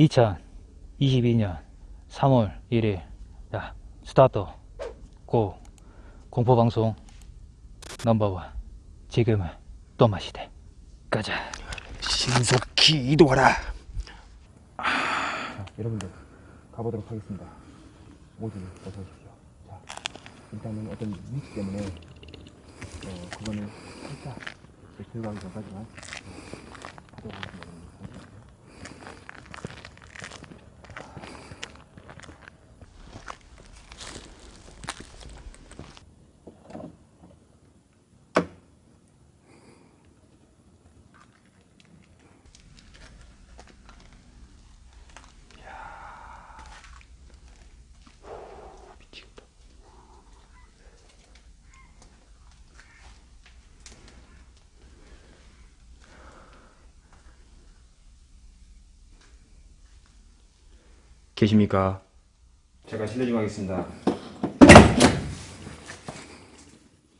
2022년 3월 1일 자 스타트 고 공포방송 넘버원 지금은 또 마시대 가자 신속히 이동하라. 자, 여러분들 가보도록 하겠습니다. 모두 어서 오십시오. 자, 일단은 어떤 위치 때문에 어, 그거는 살짝 들어가기 전까지만 어, 가도록 하겠습니다. 여러분들. 잠시만요. 미치겠다. 계십니까? 제가 실례 좀 하겠습니다.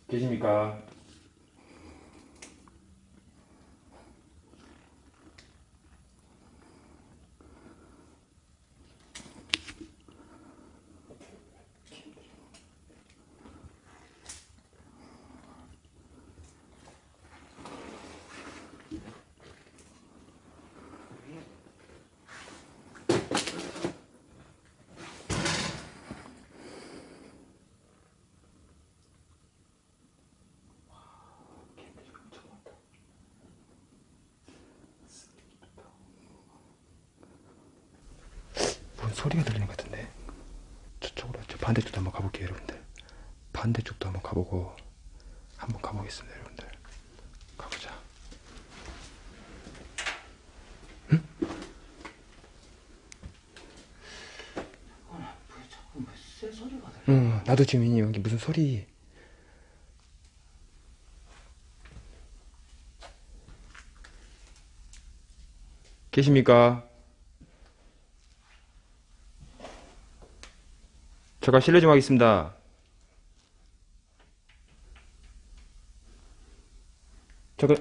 계십니까? 뭔 소리가 들리는 것 같은데. 저쪽으로 저 반대쪽도 한번 가볼게요 여러분들. 반대쪽도 한번 가보고 한번 가보겠습니다 여러분들. 가보자. 응? 나도 지금 이 여기 무슨 소리. 계십니까? 제가 실례 좀 하겠습니다. 잠깐.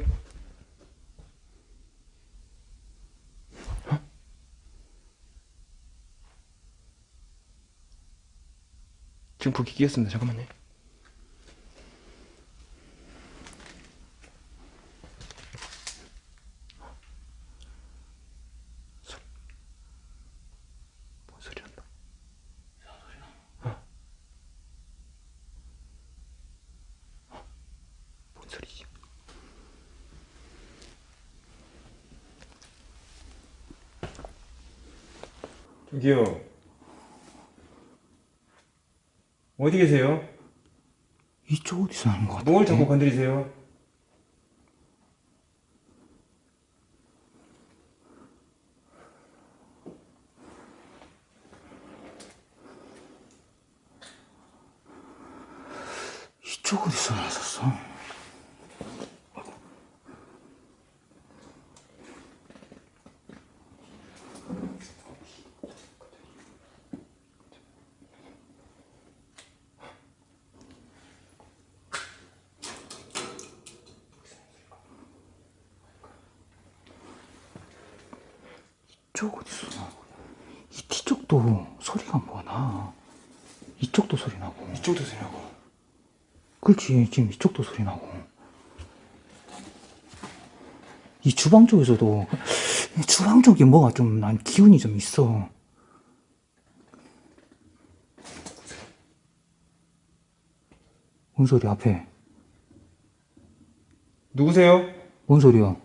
어? 지금 불이 끼었습니다. 잠깐만요. 소... 뭔 소리 난다. 뭔 소리지? 저기요. 어디 계세요? 이쪽 어디서 하는 거 같아 뭘 자꾸 건드리세요? 이쪽 어디서 나섰어 이쪽 어디서 나고 이 뒤쪽도 소리가 뭐나 이쪽도 소리 나고 이쪽도 소리나고. 그렇지 지금 이쪽도 소리 나고. 이 주방 쪽에서도 이 주방 쪽에 뭐가 좀 난 기운이 좀 있어. 뭔 소리 앞에? 누구세요? 뭔 소리야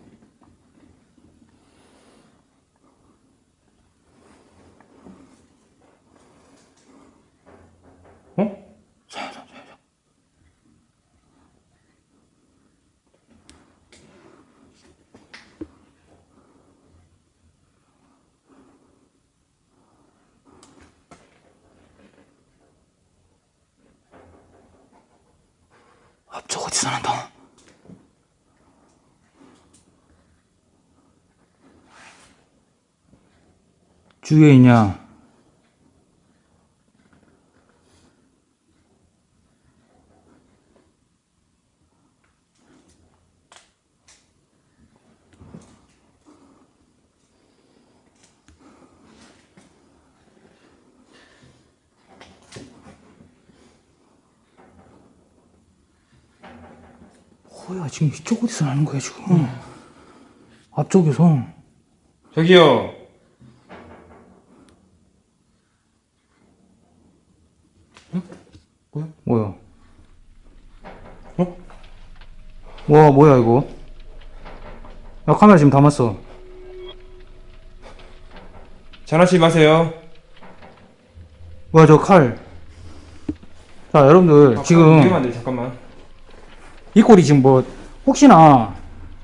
주에 있냐? 뭐야 지금 이쪽 어디서 나는 거야 지금 응. 앞쪽에서 저기요 와 뭐야 이거 야 카메라 지금 담았어 장난치지 마세요. 뭐야 저칼자 여러분들 지금 위험한데 잠깐만. 이 꼴이 지금 뭐 혹시나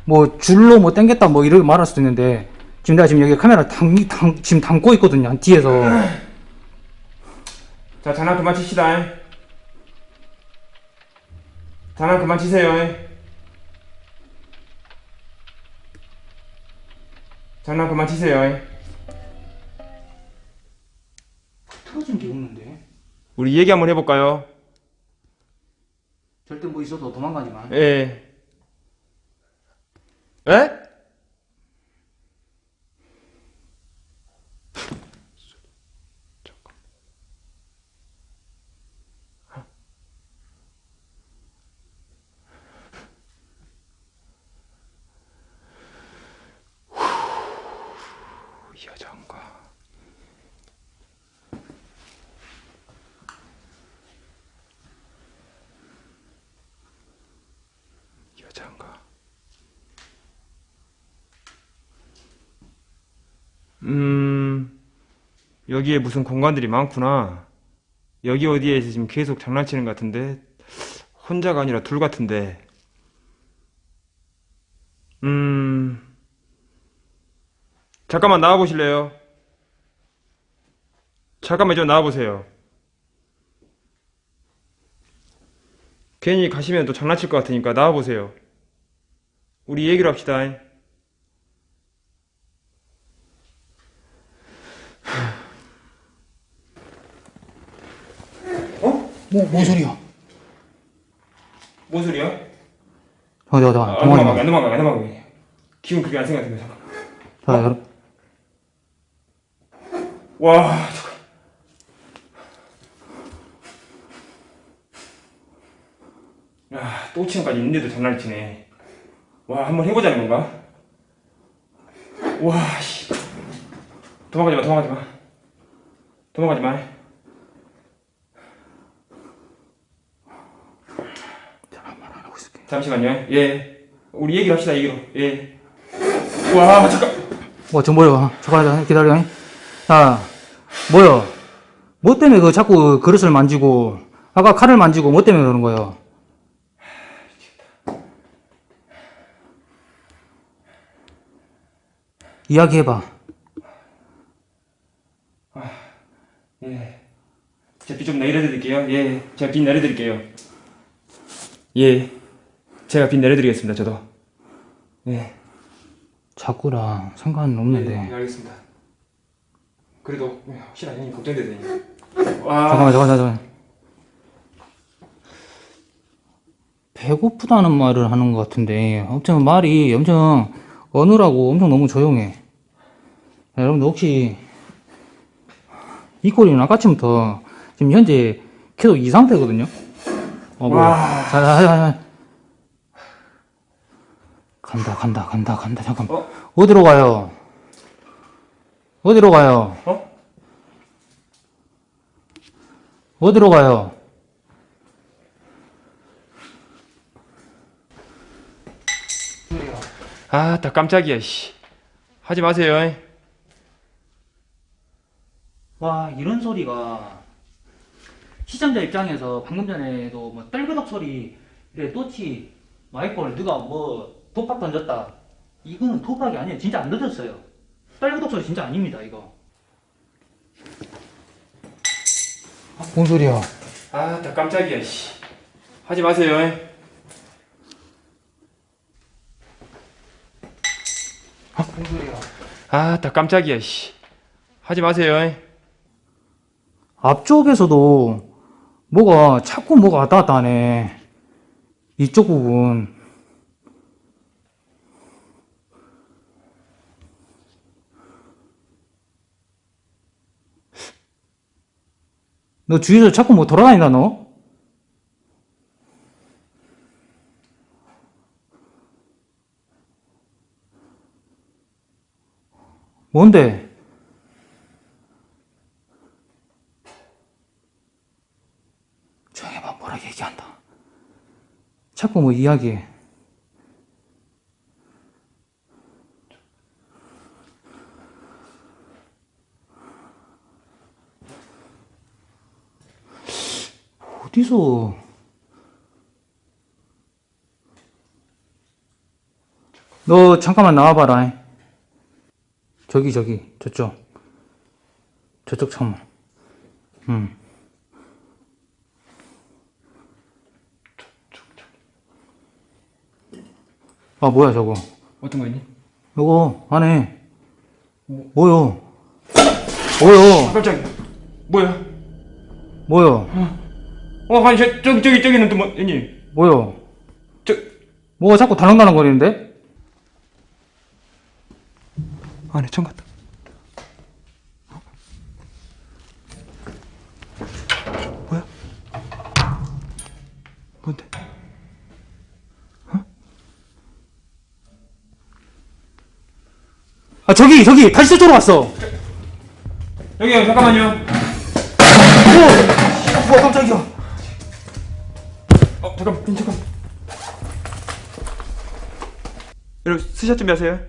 뭐 줄로 뭐 당겼다 뭐 이렇게 말할 수도 있는데 지금 내가 지금 여기 카메라 당, 당, 지금 담고 있거든요 뒤에서 자 장난 그만 칩시다. 장난 그만 치세요. 장난 그만 치세요. 틀어진 게 없는데 우리 얘기 한번 해볼까요? 절대 뭐 있어도 도망가지 마 예. 에? 이 여자인가? 여자인가? 음, 여기에 무슨 공간들이 많구나. 여기 어디에서 지금 계속 장난치는 것 같은데, 혼자가 아니라 둘 같은데, 음, 잠깐만 나와보실래요? 잠깐만 좀 나와보세요. 괜히 가시면 또 장난칠 것 같으니까 나와보세요. 우리 얘기를 합시다. 뭐, 뭔 소리야 뭔 소리야? 어디 어디 아, 도망가지 안마 도망가, 안 도망가. 기분 그렇게 안 생각해. 잠깐. 자, 여러분 와, 잠깐. 야, 또 치는까지 있는데도 장난을 치네. 와, 한번 해보자는 건가? 와, 씨. 도망가지 마, 도망가지 마. 도망가지 마. 안 하고 있을게 잠시만요. 예. 우리 얘기를 합시다, 얘기로. 예. 와, 잠깐. 와, 저 뭐야? 잠깐 기다려. 자, 뭐야? 뭐 때문에 그 자꾸 그릇을 만지고 아까 칼을 만지고 뭐 때문에 그러는 거예요? 이야기해봐. 예. 제가 빚좀 내려드릴게요. 예. 제가 빚 내려드릴게요. 예. 제가 빚 내려드리겠습니다, 저도. 예. 자꾸랑 상관은 없는데. 예, 알겠습니다. 그래도 혹시나 형님 걱정되더니. 와. 잠깐만, 잠깐만, 잠깐만. 배고프다는 말을 하는 것 같은데, 엄청 말이 엄청 어눌하고 엄청 너무 조용해. 자, 여러분들 혹시 이 꼴이는 아까쯤부터 지금 현재 계속 이 상태거든요? 어, 뭐. 와. 자, 자, 자, 자. 간다, 간다, 간다, 간다, 잠깐. 어? 어디로 가요? 어디로 가요? 어? 어디로 가요? 아, 다 깜짝이야, 씨. 하지 마세요. 와 이런 소리가 시청자 입장에서 방금 전에도 뭐 떨그덕 소리 그래 또치 마이콜 누가 뭐 독박 던졌다 이거는 독박이 아니에요 진짜 안 던졌어요 떨그덕 소리 진짜 아닙니다 이거 아, 뭔 소리야 아, 다 깜짝이야, 씨. 하지 마세요. 뭔 소리야 아, 다 깜짝이야, 씨. 하지 마세요. 앞쪽에서도 뭐가 자꾸 뭐가 왔다 갔다 하네 이쪽 부분 너 주위에서 자꾸 뭐 돌아다니다 너? 뭔데? 조용히 봐 뭐라 얘기한다 자꾸 뭐 이야기해 어디서? 너 잠깐만 나와봐라. 저기 저기 저쪽 저쪽 창문. 응. 아 뭐야 저거? 어떤 거 있니? 이거 안에 뭐요? 뭐요? 깜짝이야. 뭐야? 뭐요? 어, 아니, 저, 저기, 저기, 저기는 또 뭐, 있니? 뭐요? 저, 뭐가 자꾸 달랑달랑 거리는데? 안에 청 같다. 뭐야? 뭔데? 아 저기 저기 다시 저쪽으로 왔어. 여기요, 잠깐만요. 오, 뭐야 깜짝이야. 어, 잠깐, 잠깐. 여러분, 스샷 준비하세요.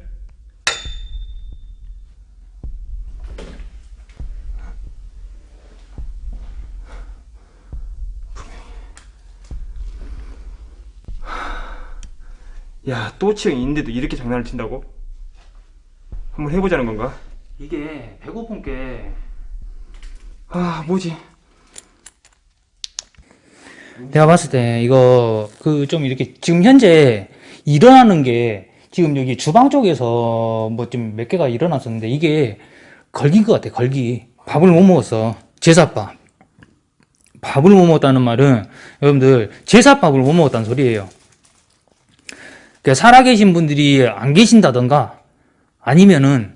야, 또치형 있는데도 이렇게 장난을 친다고? 한번 해보자는 건가? 이게 배고픈 게 아, 뭐지? 내가 봤을 때 이거 그 좀 이렇게 지금 현재 일어나는 게 지금 여기 주방 쪽에서 뭐 좀 몇 개가 일어났었는데 이게 걸긴 것 같아 걸기. 밥을 못 먹었어. 제사밥. 밥을 못 먹었다는 말은 여러분들 제사밥을 못 먹었다는 소리예요. 그러니까 살아계신 분들이 안 계신다던가 아니면은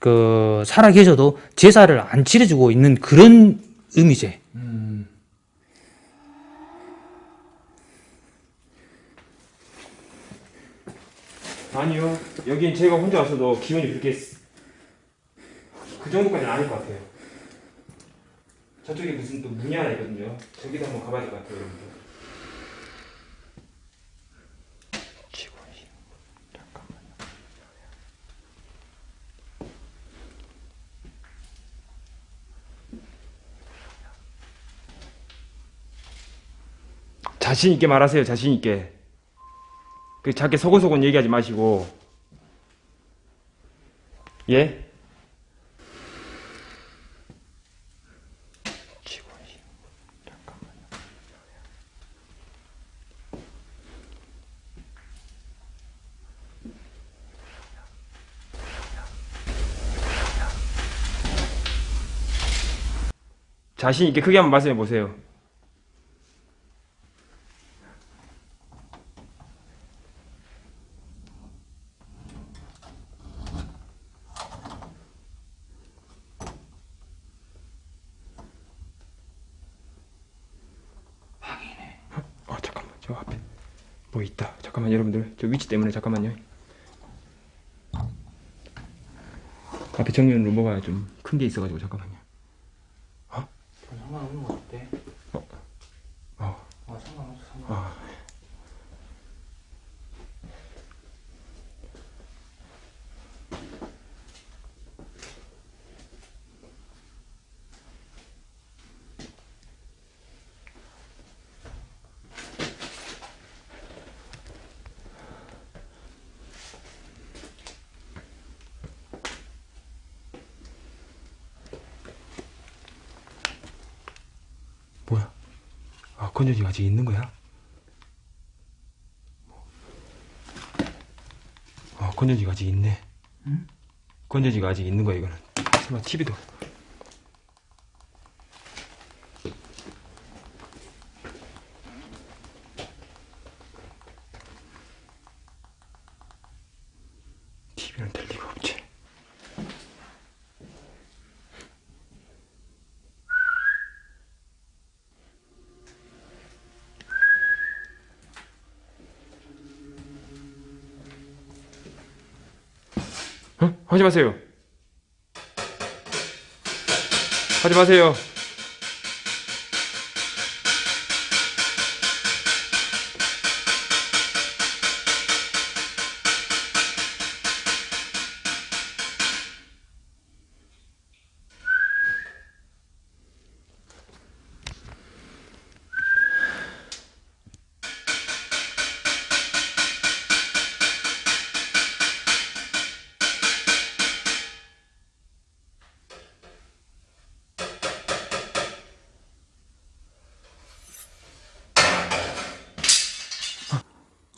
그 살아계셔도 제사를 안 치러주고 있는 그런 의미제 아니요. 여긴 제가 혼자 왔어도 기분이 그렇게 쓰- 그 정도까지는 아닐 것 같아요. 저쪽에 무슨 또 문이 하나 있거든요. 저기도 한번 가봐야 될 것 같아요, 여러분들. 자신 있게 말하세요. 자신 있게. 그 자기 서곤서곤 얘기하지 마시고. 예? 자신 있게 크게 한번 말씀해 보세요. 저 앞에 뭐 있다. 잠깐만 여러분들. 저 위치 때문에 잠깐만요. 앞에 정면 루머가 좀 큰 게 있어가지고 잠깐만요 상관없는 것 같아. 어. 아, 상관없어, 상관없어. 뭐야 아 건전지가 아직 있는 거야? 아 건전지가 아직 있네. 응? 건전지가 아직 있는 거야 이거는. 설마 TV도. TV는 될리 하지 마세요. 하지 마세요.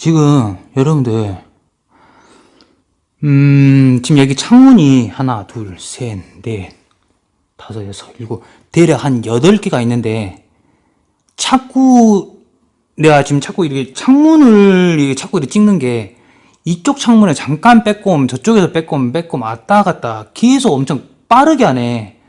지금 여러분들 음 지금 여기 창문이 하나 둘셋넷 다섯 여섯 일곱 대략 한 여덟 개가 있는데 자꾸 내가 지금 자꾸 이렇게 창문을 이렇게 자꾸 이렇게 찍는 게 이쪽 창문에 잠깐 오면 저쪽에서 뺏고 오면 왔다 갔다 계속 엄청 빠르게 하네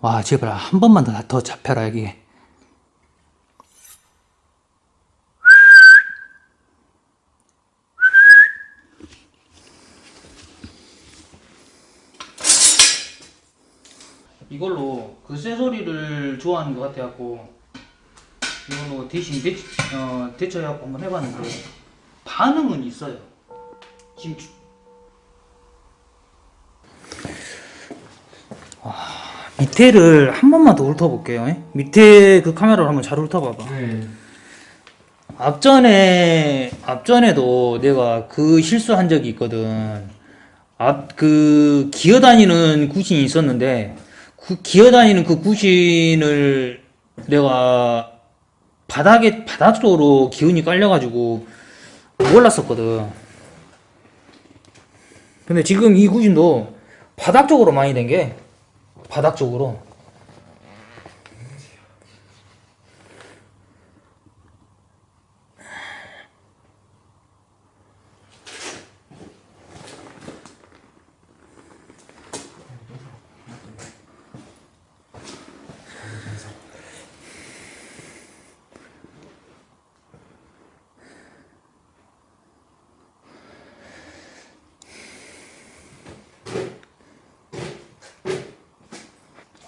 와 제발 한 번만 더, 더 잡혀라 여기. 이걸로 그 쇠소리를 좋아하는 것 같아갖고 이걸로 대신 대, 어, 대처해갖고 한번 해봤는데 반응은 있어요. 지금 밑에를 한 번만 더 훑어볼게요. 예? 밑에 그 카메라로 한번 잘 훑어봐봐. 앞전에 앞전에도 내가 그 실수한 적이 있거든. 앞 그 기어다니는 구신이 있었는데 그 기어다니는 그 구신을 내가 바닥에 바닥 쪽으로 기운이 깔려가지고 몰랐었거든. 근데 지금 이 구신도 바닥 쪽으로 많이 된 게 바닥 쪽으로.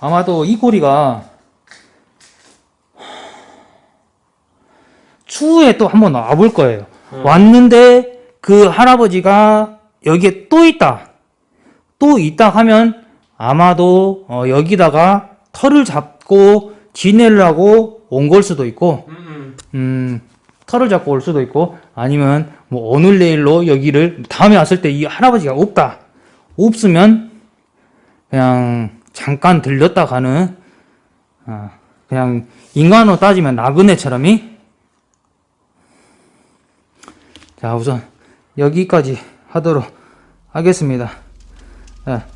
아마도 이 고리가 추후에 또 한번 와볼 거예요. 왔는데 그 할아버지가 여기에 또 있다. 또 있다 하면 아마도 어, 여기다가 털을 잡고 지내려고 온 걸 수도 있고, 음, 털을 잡고 올 수도 있고, 아니면 뭐 오늘 내일로 여기를 다음에 왔을 때 이 할아버지가 없다. 없으면 그냥 잠깐 들렸다 가는 아, 그냥 인간으로 따지면 나그네처럼이? 자 우선 여기까지 하도록 하겠습니다. 자,